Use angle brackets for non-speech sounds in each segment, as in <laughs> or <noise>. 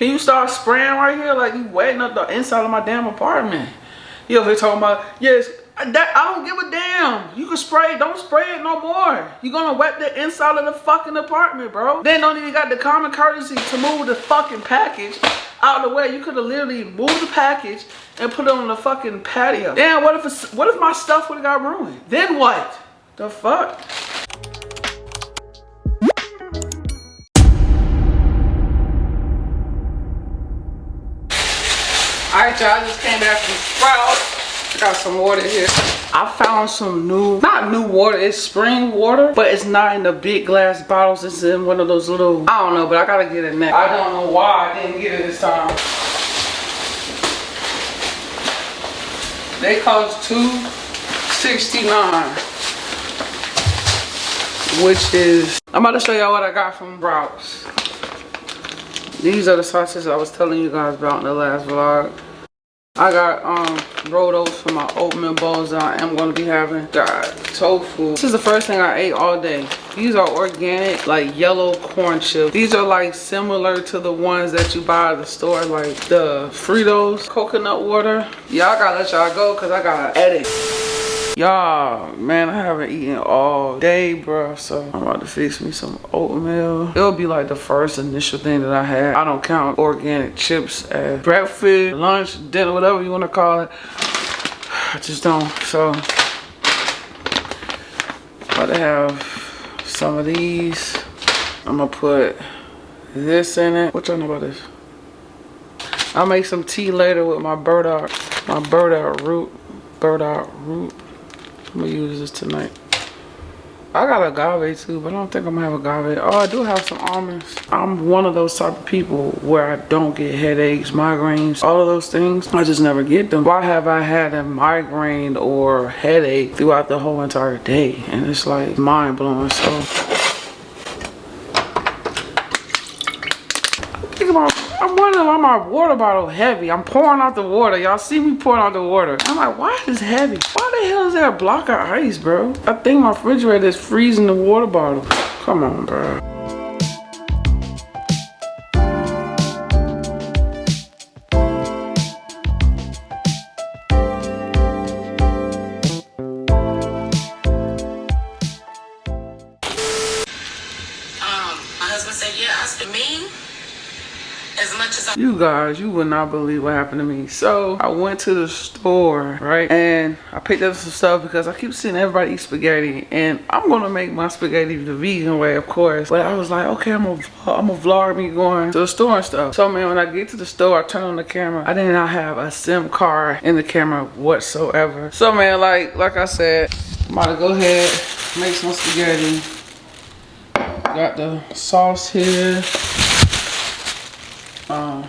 Can you start spraying right here like you wetting up the inside of my damn apartment? You over here talking about, yes, that I don't give a damn. You can spray, don't spray it no more. You're gonna wet the inside of the fucking apartment, bro. Then don't even got the common courtesy to move the fucking package out of the way. You could have literally moved the package and put it on the fucking patio. Damn, what if what if my stuff would have got ruined? Then what? The fuck? Alright y'all, just came back from Sprouts. Got some water here. I found some new, not new water, it's spring water, but it's not in the big glass bottles. It's in one of those little, I don't know, but I gotta get it next. I don't know why I didn't get it this time. They cost two sixty nine, which is, I'm about to show y'all what I got from Sprouts. These are the sauces I was telling you guys about in the last vlog. I got um for my oatmeal bowls I am to be having. Got tofu. This is the first thing I ate all day. These are organic, like yellow corn chips. These are like similar to the ones that you buy at the store, like the Fritos coconut water. I gotta let y'all go because I gotta edit. Y'all, man, I haven't eaten all day, bro. So I'm about to fix me some oatmeal. It'll be like the first initial thing that I had. I don't count organic chips as breakfast, lunch, dinner, whatever you want to call it. I just don't. So about to have some of these. I'm gonna put this in it. What y'all know about this? I'll make some tea later with my burdock, my burdock root, burdock root. I'm gonna use this tonight. I got agave too, but I don't think I'm gonna have agave. Oh, I do have some almonds. I'm one of those type of people where I don't get headaches, migraines, all of those things. I just never get them. Why have I had a migraine or headache throughout the whole entire day? And it's like mind blowing. So think about I'm why my water bottle heavy. I'm pouring out the water. Y'all see me pouring out the water. I'm like, why is this heavy? Why the hell is there a block of ice, bro? I think my refrigerator is freezing the water bottle. Come on, bro. You guys, you would not believe what happened to me. So I went to the store, right? And I picked up some stuff because I keep seeing everybody eat spaghetti. And I'm gonna make my spaghetti the vegan way, of course. But I was like, okay, I'm gonna, I'm gonna vlog me going to the store and stuff. So man, when I get to the store, I turn on the camera. I did not have a SIM card in the camera whatsoever. So man, like, like I said, I'm about to go ahead, make some spaghetti. Got the sauce here. Um,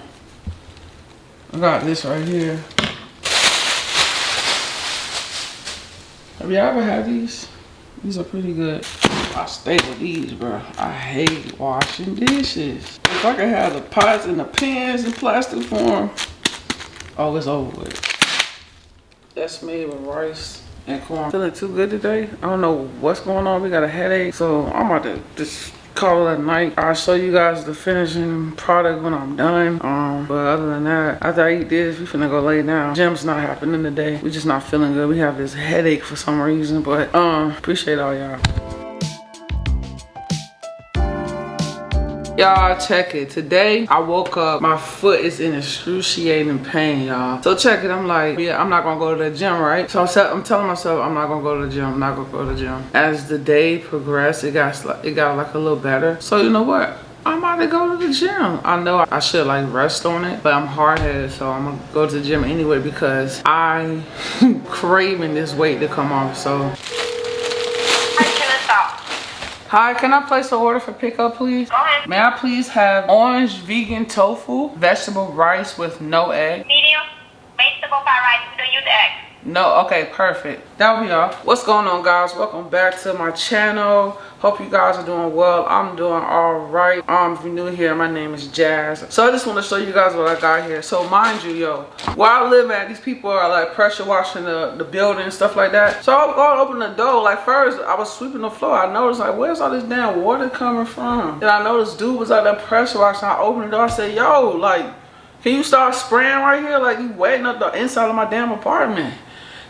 I got this right here. Have y'all ever had these? These are pretty good. I stay with these, bro. I hate washing dishes. If I could have the pots and the pans in plastic form, oh, it's over with. That's made with rice and corn. Feeling too good today. I don't know what's going on. We got a headache. So I'm about to just call it a night. I'll show you guys the finishing product when I'm done. Um, but other than that, after I eat this, we finna go lay down. Gym's not happening today. We just not feeling good. We have this headache for some reason, but um, appreciate all y'all. Y'all check it. Today I woke up, my foot is in excruciating pain, y'all. So check it. I'm like, yeah, I'm not gonna go to the gym, right? So I'm, I'm telling myself I'm not gonna go to the gym. I'm not gonna go to the gym. As the day progressed, it got it got like a little better. So you know what? I'm about to go to the gym. I know I should like rest on it, but I'm hard-headed, so I'm gonna go to the gym anyway because I <laughs> craving this weight to come off. So Hi, can I place an order for pickup, please? Go ahead. May I please have orange vegan tofu, vegetable rice with no egg? Medium, vegetable fried rice, we don't use egg. No, okay, perfect. That'll be all. What's going on, guys? Welcome back to my channel. Hope you guys are doing well. I'm doing all right. Um, if you're new here, my name is Jazz. So I just want to show you guys what I got here. So mind you, yo, where I live at, these people are like pressure washing the, the building and stuff like that. So I'm going to open the door. Like first, I was sweeping the floor. I noticed like, where's all this damn water coming from? And I noticed dude was out there pressure washing. I opened the door. I said, yo, like, can you start spraying right here? Like you wetting up the inside of my damn apartment.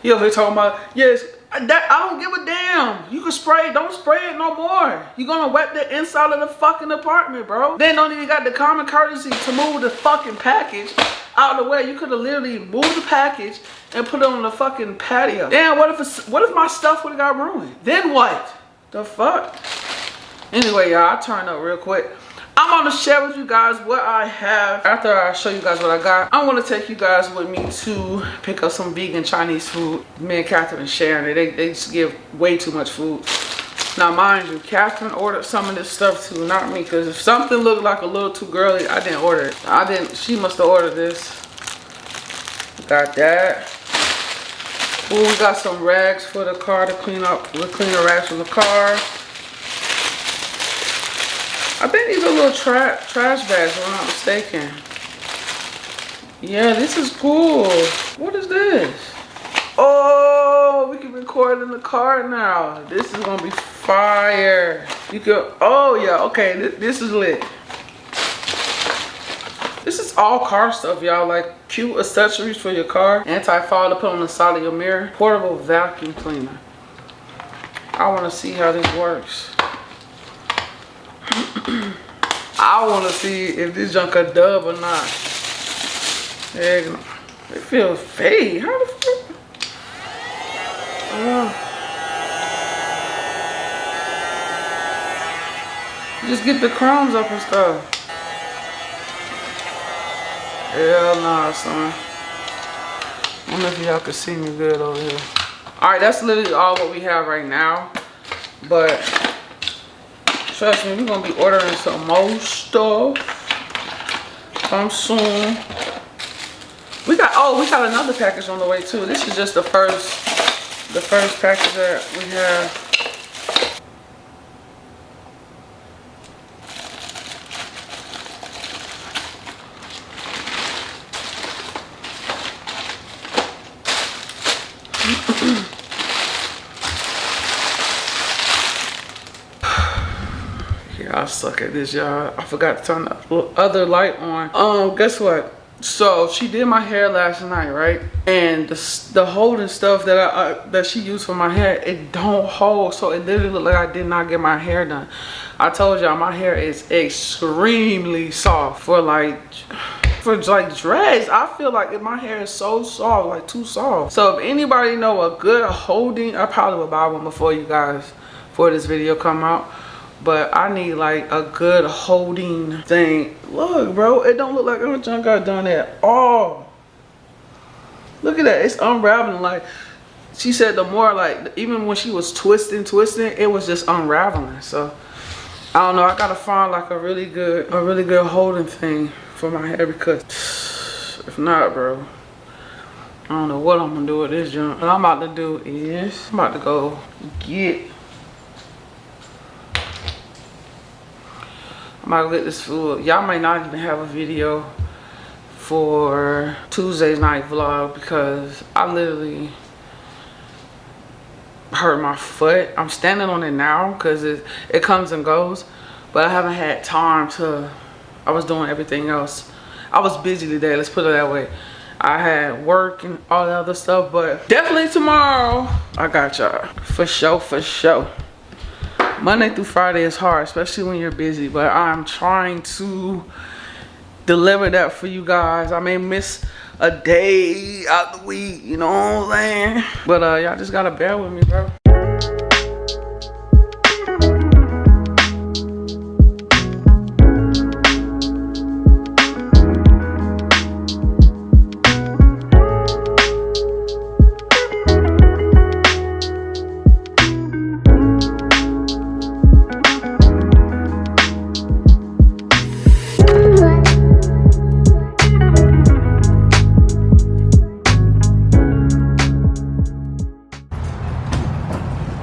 You know, they talking about, yes, that I don't give a damn. You can spray, don't spray it no more. You're gonna wet the inside of the fucking apartment, bro. Then don't even got the common courtesy to move the fucking package out of the way. You could have literally moved the package and put it on the fucking patio. Damn, what if what if my stuff would have got ruined? Then what? The fuck? Anyway, y'all, I turned up real quick. I'm gonna share with you guys what I have. After I show you guys what I got, I'm gonna take you guys with me to pick up some vegan Chinese food. Me and Catherine sharing it. They, they just give way too much food. Now, mind you, Catherine ordered some of this stuff too, not me. Because if something looked like a little too girly, I didn't order it. I didn't, she must have ordered this. Got that. Ooh, we got some rags for the car to clean up. We're cleaning rags from the car. I think these are little tra trash bags, if I'm not mistaken. Yeah, this is cool. What is this? Oh, we can record in the car now. This is gonna be fire. You can, oh yeah, okay, th this is lit. This is all car stuff, y'all. Like cute accessories for your car. Anti-fall to put on the side of your mirror. Portable vacuum cleaner. I wanna see how this works. I want to see if this junk a dub or not. It feels fake. How the fuck? Uh, just get the crumbs up and stuff. Hell nah, son. I don't know if y'all can see me good over here. Alright, that's literally all what we have right now. But Trust me, we're gonna be ordering some more stuff. Come soon. We got oh, we got another package on the way too. This is just the first the first package that we have. I suck at this, y'all. I forgot to turn the other light on. Um, guess what? So she did my hair last night, right? And the, the holding stuff that I uh, that she used for my hair, it don't hold. So it literally looked like I did not get my hair done. I told y'all my hair is extremely soft for like for like dreads i feel like my hair is so soft like too soft so if anybody know a good holding i probably will buy one before you guys for this video come out but I need like a good holding thing. Look, bro, it don't look like I'm junk got done at all. Look at that, it's unraveling. Like she said, the more like even when she was twisting, twisting, it was just unraveling. So I don't know. I gotta find like a really good, a really good holding thing for my hair because if not, bro. I don't know what I'm gonna do with this junk. What I'm about to do is I'm about to go get To get this food. Y'all might not even have a video for Tuesday's night vlog because I literally hurt my foot. I'm standing on it now because it, it comes and goes. But I haven't had time to, I was doing everything else. I was busy today, let's put it that way. I had work and all the other stuff, but definitely tomorrow, I got y'all. For sure, for sure. Monday through Friday is hard, especially when you're busy, but I'm trying to deliver that for you guys. I may miss a day out the week, you know what I'm saying? But uh, y'all just gotta bear with me, bro.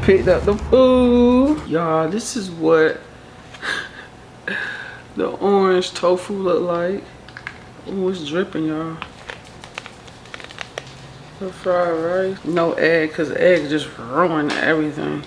Picked up the food. Y'all, this is what the orange tofu look like. Oh, it's dripping, y'all. The fried rice. No egg, because egg just ruined everything.